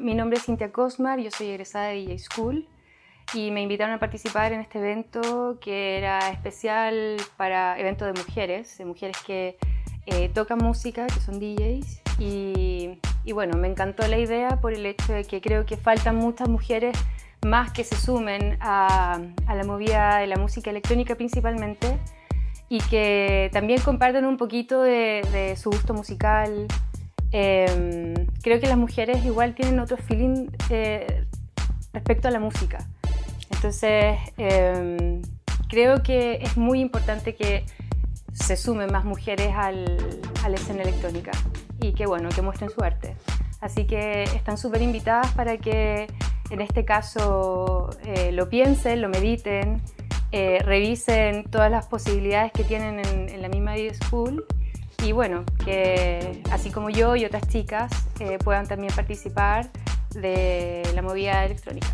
Mi nombre es Cintia Cosmar, yo soy egresada de DJ School y me invitaron a participar en este evento que era especial para eventos de mujeres, de mujeres que eh, tocan música, que son DJs y, y, bueno, me encantó la idea por el hecho de que creo que faltan muchas mujeres más que se sumen a, a la movida de la música electrónica principalmente y que también compartan un poquito de, de su gusto musical. Eh, creo que las mujeres igual tienen otro feeling eh, respecto a la música. Entonces, eh, creo que es muy importante que se sumen más mujeres al, a la escena electrónica y que, bueno, que muestren su arte. Así que están súper invitadas para que en este caso eh, lo piensen, lo mediten, eh, revisen todas las posibilidades que tienen en, en la misma School y bueno, que así como yo y otras chicas eh, puedan también participar de la movida electrónica.